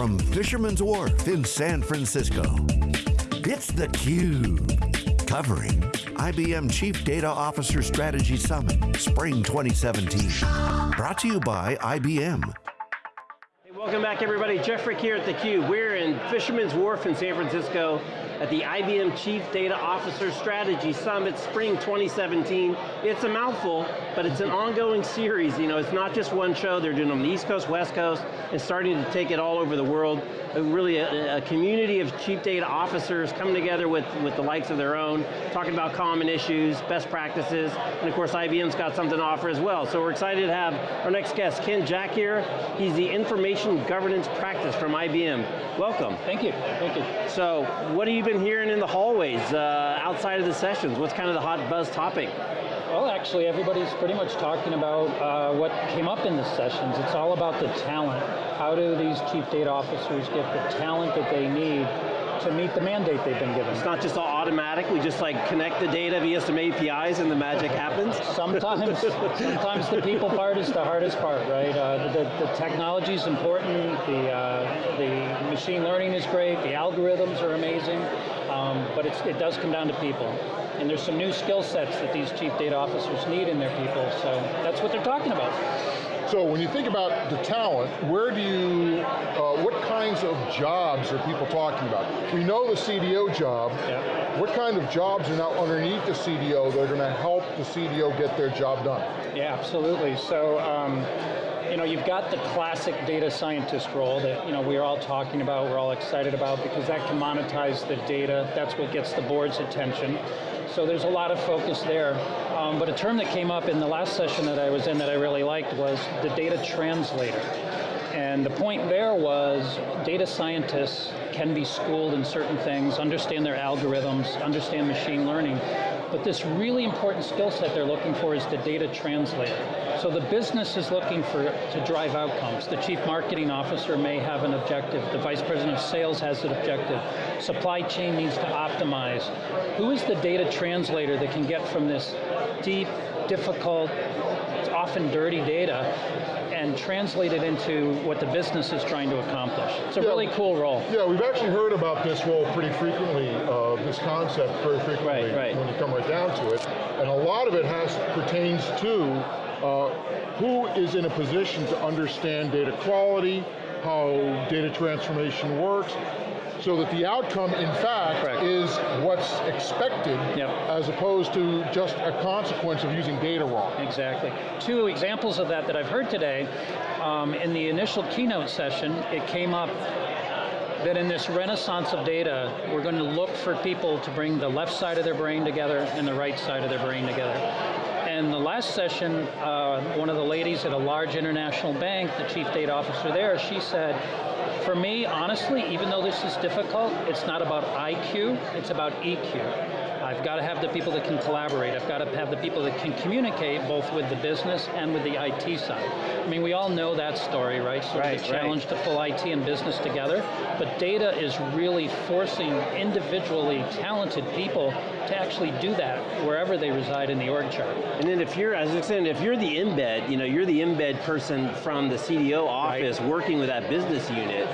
from Fisherman's Wharf in San Francisco. It's theCUBE, covering IBM Chief Data Officer Strategy Summit, Spring 2017. Brought to you by IBM. Welcome back everybody, Jeff Frick here at theCUBE. We're in Fisherman's Wharf in San Francisco at the IBM Chief Data Officer Strategy Summit Spring 2017. It's a mouthful, but it's an ongoing series. You know, it's not just one show, they're doing on the East Coast, West Coast, and starting to take it all over the world. Uh, really a, a, community of chief data officers coming together with, with the likes of their own, talking about common issues, best practices, and of course IBM's got something to offer as well. So we're excited to have our next guest, Ken Jack here. He's the Information Governance Practice from IBM. Welcome. Thank you, thank you. So, what have you been hearing in the hallways, uh, outside of the sessions? What's kind of the hot buzz topic? Well, actually, everybody's pretty much talking about uh, what came up in the sessions. It's all about the talent. How do these chief data officers get the talent that they need to meet the mandate they've been given. It's not just all automatic, we just like connect the data via some APIs and the magic happens? Sometimes, sometimes the people part is the hardest part, right? Uh, the, the technology is important, the, uh, the machine learning is great, the algorithms are amazing, um, but it does come down to people. And there's some new skill sets that these chief data officers need in their people, so that's what they're talking about. So when you think about the talent, where do you, uh, what kinds of jobs are people talking about? We know the CDO job. Yeah. What kind of jobs are now underneath the CDO that are going to help the CDO get their job done? Yeah, absolutely. So, um, you know, you've got the classic data scientist role that you know we're all talking about, we're all excited about because that can monetize the data. That's what gets the board's attention. So there's a lot of focus there. Um, but a term that came up in the last session that I was in that I really liked was the data translator. And the point there was data scientists can be schooled in certain things, understand their algorithms, understand machine learning, but this really important skill set they're looking for is the data translator. So the business is looking for to drive outcomes. The chief marketing officer may have an objective. The vice president of sales has an objective. Supply chain needs to optimize. Who is the data translator that can get from this deep, difficult, often dirty data and translate it into what the business is trying to accomplish. It's a yeah, really cool role. Yeah, we've actually heard about this role pretty frequently, uh, this concept very frequently right, right. when you come right down to it. And a lot of it has pertains to uh, who is in a position to understand data quality, how data transformation works, so that the outcome, in fact, Correct. is what's expected yep. as opposed to just a consequence of using data wrong. Exactly. Two examples of that that I've heard today, um, in the initial keynote session, it came up that in this renaissance of data, we're going to look for people to bring the left side of their brain together and the right side of their brain together. And the last session, uh, one of the ladies at a large international bank, the chief data officer there, she said, for me, honestly, even though this is difficult, it's not about IQ, it's about EQ. I've got to have the people that can collaborate. I've got to have the people that can communicate both with the business and with the IT side. I mean, we all know that story, right? So right, the challenge right. to pull IT and business together, but data is really forcing individually talented people to actually do that wherever they reside in the org chart. And then if you're, as I said, if you're the embed, you know, you're the embed person from the CDO office right. working with that business unit,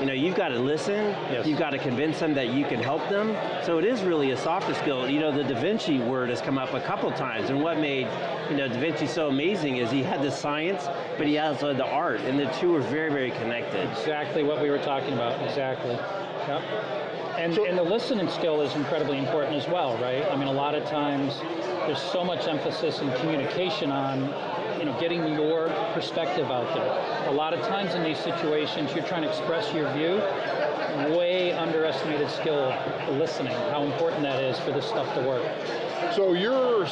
you know, you've got to listen, yes. you've got to convince them that you can help them. So it is really a softer skill. You know, the Da Vinci word has come up a couple times, and what made you know, Da Vinci so amazing is he had the science, but he also had the art, and the two are very, very connected. Exactly what we were talking about, exactly. Yep. And, so, and the listening skill is incredibly important as well, right? I mean, a lot of times, there's so much emphasis in communication on you know, getting your perspective out there. A lot of times in these situations, you're trying to express your view, way underestimated skill, listening, how important that is for this stuff to work. So your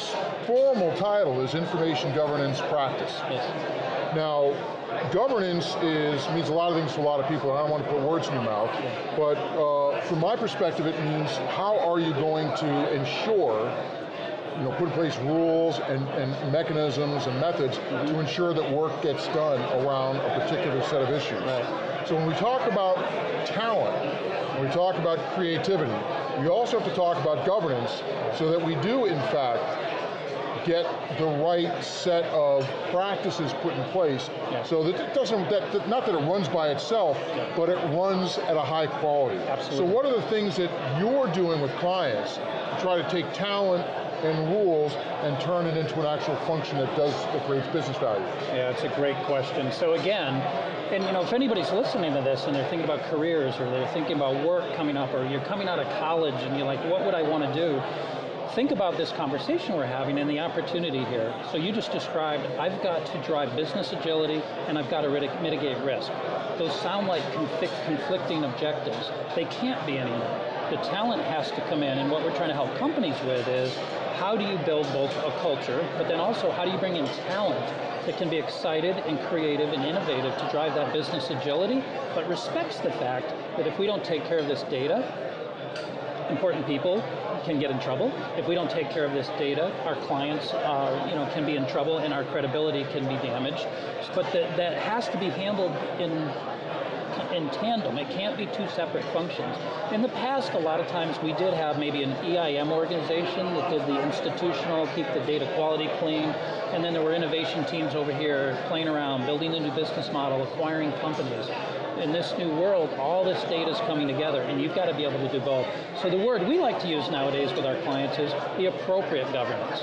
formal title is Information Governance Practice. Yes. Now, governance is means a lot of things to a lot of people, and I don't want to put words in your mouth, but uh, from my perspective, it means how are you going to ensure you know, put in place rules and, and mechanisms and methods mm -hmm. to ensure that work gets done around a particular set of issues. Right. So when we talk about talent, when we talk about creativity, we also have to talk about governance so that we do, in fact, get the right set of practices put in place Yeah. so that it doesn't, that, that- not that it runs by itself, but it runs at a high quality. Absolutely. So what are the things that you're doing with clients to try to take talent and rules and turn it into an actual function that does, that creates business value? Yeah, it's a great question. So again, and you know, if anybody's listening to this and they're thinking about careers or they're thinking about work coming up or you're coming out of college and you're like, what would I want to do? Think about this conversation we're having and the opportunity here. So you just described, I've got to drive business agility and I've got to mitigate risk. Those sound like conflict, conflicting objectives. They can't be anymore. The talent has to come in and what we're trying to help companies with is how do you build both a culture, but then also how do you bring in talent that can be excited and creative and innovative to drive that business agility, but respects the fact that if we don't take care of this data, important people can get in trouble. If we don't take care of this data, our clients uh, you know, can be in trouble and our credibility can be damaged. But that, that has to be handled in in tandem. It can't be two separate functions. In the past, a lot of times we did have maybe an EIM organization that did the institutional, keep the data quality clean, and then there were innovation teams over here playing around, building a new business model, acquiring companies. In this new world, all this data is coming together, and you've got to be able to do both. So the word we like to use nowadays with our clients is the appropriate governance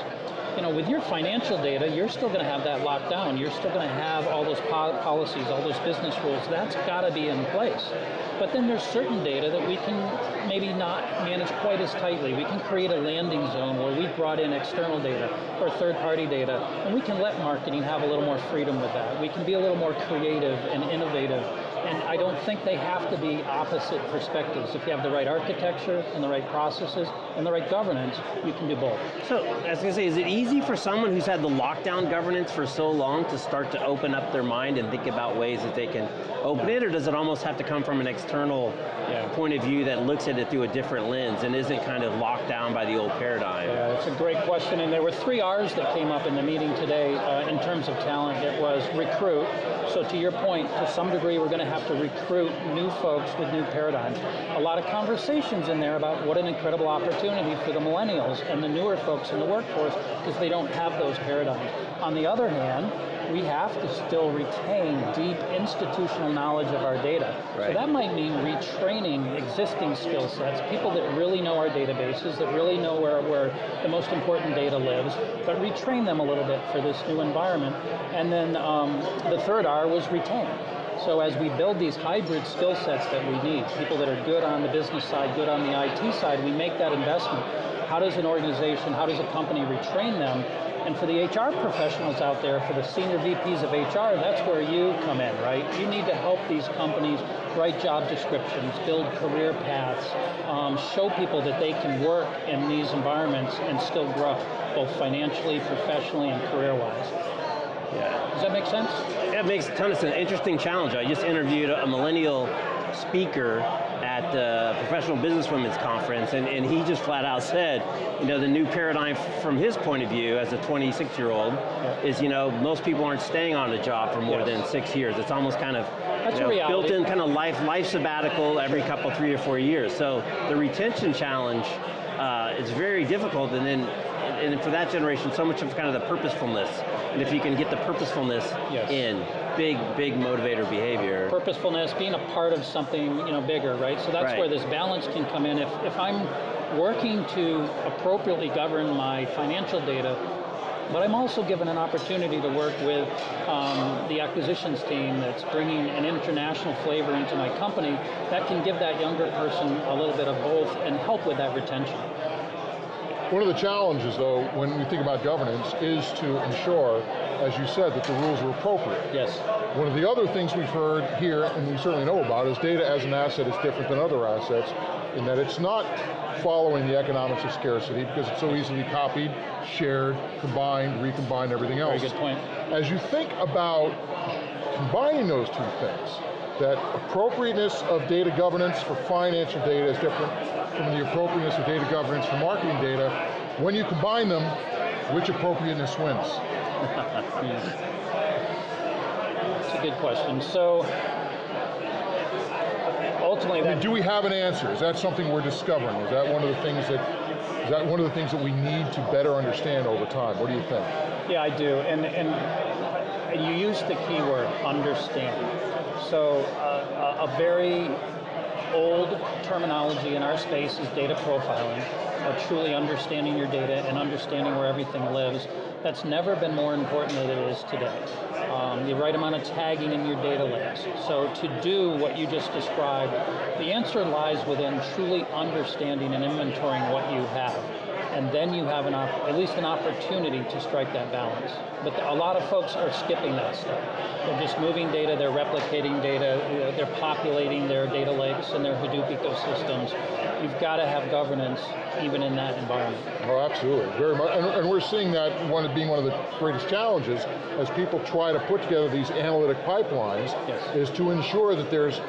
you know, with your financial data, you're still going to have that locked down. You're still going to have all those po policies, all those business rules. That's got to be in place. But then there's certain data that we can maybe not manage quite as tightly. We can create a landing zone where we've brought in external data or third-party data, and we can let marketing have a little more freedom with that. We can be a little more creative and innovative and I don't think they have to be opposite perspectives. If you have the right architecture and the right processes and the right governance, you can do both. So, I was going to say, is it easy for someone who's had the lockdown governance for so long to start to open up their mind and think about ways that they can open it, or does it almost have to come from an external Yeah. point of view that looks at it through a different lens and isn't kind of locked down by the old paradigm? Yeah, it's a great question, and there were three R's that came up in the meeting today uh, in terms of talent. It was recruit. So to your point, to some degree, we're going to have to recruit new folks with new paradigms. A lot of conversations in there about what an incredible opportunity for the millennials and the newer folks in the workforce because they don't have those paradigms. On the other hand, we have to still retain deep institutional knowledge of our data. So that might mean retraining existing skill sets, people that really know our databases, that really know where, where the most important data lives, but retrain them a little bit for this new environment. And then um, the third R was retain. So as we build these hybrid skill sets that we need, people that are good on the business side, good on the IT side, we make that investment. How does an organization, how does a company retrain them? And for the HR professionals out there, for the senior VPs of HR, that's where you come in, right? You need to help these companies write job descriptions, build career paths, um, show people that they can work in these environments and still grow, both financially, professionally, and career-wise. Yeah. Does that make sense? That makes a ton of sense. Interesting challenge. I just interviewed a millennial speaker at the Professional Businesswomen's Conference, and, and he just flat out said, you know, the new paradigm from his point of view as a 26 year old is, you know, most people aren't staying on a job for more Yes. than six years. It's almost kind of you know, built in kind of life, life sabbatical every couple, three or four years. So the retention challenge uh, is very difficult, and then and for that generation, so much of kind of the purposefulness. And if you can get the purposefulness Yes. in, big, big motivator behavior. purposefulness, being a part of something you know bigger, right? So that's Right. where this balance can come in. If if I'm working to appropriately govern my financial data, but I'm also given an opportunity to work with um, the acquisitions team that's bringing an international flavor into my company, that can give that younger person a little bit of both and help with that retention. One of the challenges, though, when we think about governance, is to ensure, as you said, that the rules are appropriate. Yes. One of the other things we've heard here, and we certainly know about, is data as an asset is different than other assets, in that it's not following the economics of scarcity because it's so easily copied, shared, combined, recombined, everything else. Very good point. As you think about combining those two things, that appropriateness of data governance for financial data is different from the appropriateness of data governance for marketing data. When you combine them, which appropriateness wins? It's a good question. So ultimately, I mean, do we have an answer? Is that something we're discovering? Is that one of the things that Is that one of the things that we need to better understand over time? What do you think? Yeah, I do, and, and you use the keyword, understand. So uh, a very old terminology in our space is data profiling, or truly understanding your data and understanding where everything lives. That's never been more important than it is today. Um, the right amount of tagging in your data lakes. So to do what you just described, the answer lies within truly understanding and inventorying what you have and then you have an at least an opportunity to strike that balance. But a lot of folks are skipping that step. They're just moving data, they're replicating data, they're populating their data lakes and their Hadoop ecosystems. You've got to have governance even in that environment. Oh, absolutely, very much. And, and we're seeing that one being one of the greatest challenges as people try to put together these analytic pipelines yes. is to ensure that there's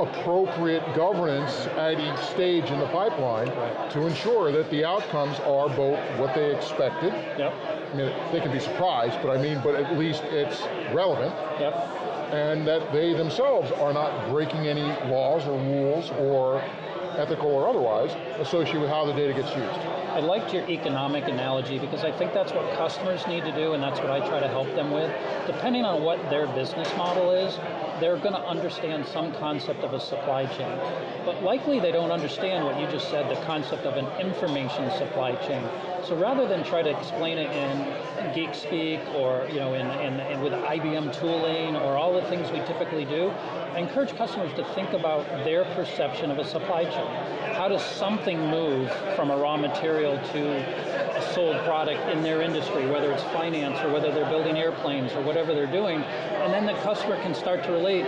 appropriate governance at each stage in the pipeline right. to ensure that the outcomes are both what they expected. Yep. I mean, they can be surprised, but I mean, but at least it's relevant. Yep. And that they themselves are not breaking any laws or rules or ethical or otherwise, associated with how the data gets used. I liked your economic analogy because I think that's what customers need to do and that's what I try to help them with. Depending on what their business model is, they're going to understand some concept of a supply chain. But likely they don't understand what you just said, the concept of an information supply chain. So rather than try to explain it in geek speak or you know in, in, in with IBM tooling or all the things we typically do, I encourage customers to think about their perception of a supply chain. How does something move from a raw material to a sold product in their industry, whether it's finance or whether they're building airplanes or whatever they're doing, and then the customer can start to relate,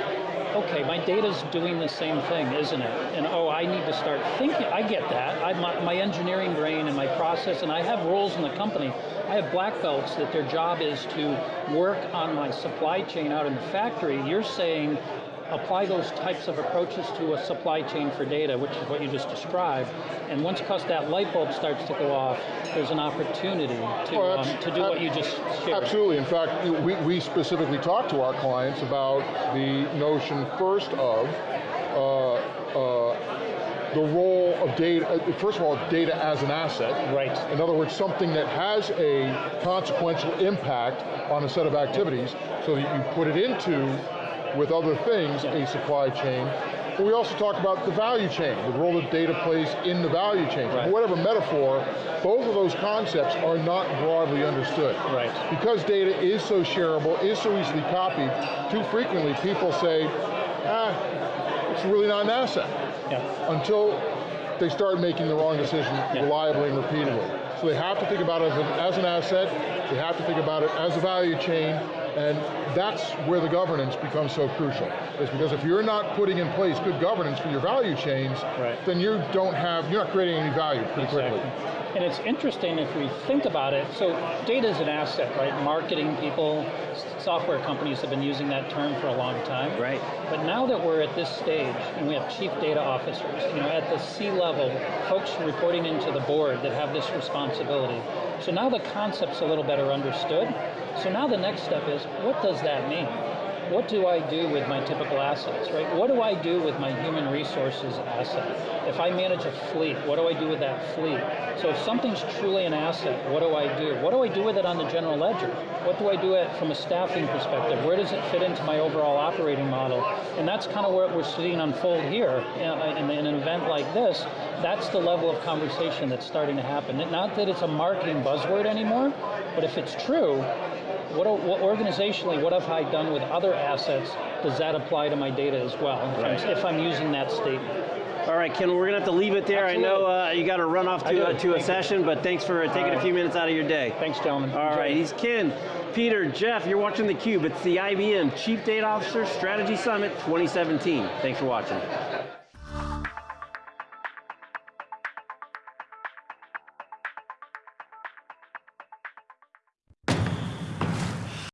okay, my data's doing the same thing, isn't it? And oh, I need to start thinking, I get that. I, my, my engineering brain and my process, and I have roles in the company. I have black belts that their job is to work on my supply chain out in the factory. You're saying apply those types of approaches to a supply chain for data, which is what you just described, and once that light bulb starts to go off, there's an opportunity to, well, um, to do what you just shared. Absolutely, in fact, we, we specifically talk to our clients about the notion first of uh, uh, the role of data, uh, first of all, data as an asset. Right. In other words, something that has a consequential impact on a set of activities, so that you put it into with other things, a supply chain. But we also talk about the value chain, the role that data plays in the value chain. Right. Whatever metaphor, both of those concepts are not broadly understood. Right. Because data is so shareable, is so easily copied, too frequently people say, ah, it's really not an asset. Yeah. Until they start making the wrong decision yeah. reliably and repeatedly. So they have to think about it as an, as an asset, they have to think about it as a value chain, and that's where the governance becomes so crucial. Is because if you're not putting in place good governance for your value chains, right. then you don't have, you're not creating any value pretty exactly. quickly. And it's interesting if we think about it, so data is an asset, right? Marketing people, software companies have been using that term for a long time. Right. But now that we're at this stage, and we have chief data officers, you know, at the C-level, folks reporting into the board that have this responsibility. So now the concept's a little better understood. So now the next step is, what does that mean? What do I do with my typical assets, right? What do I do with my human resources asset? If I manage a fleet, what do I do with that fleet? So if something's truly an asset, what do I do? What do I do with it on the general ledger? What do I do it from a staffing perspective? Where does it fit into my overall operating model? And that's kind of what we're seeing unfold here in, in an event like this. That's the level of conversation that's starting to happen. Not that it's a marketing buzzword anymore, but if it's true, what, what, organizationally, what have I done with other assets? Does that apply to my data as well, if, right. I'm, if I'm using that statement? All right, Ken, we're going to have to leave it there. Absolutely. I know uh, you got to run off to, uh, to a session, but thanks for taking right. a few minutes out of your day. Thanks, gentlemen. All Enjoy. right, he's Ken, Peter, Jeff, you're watching theCUBE. It's the IBM Chief Data Officer Strategy Summit 2017. Thanks for watching.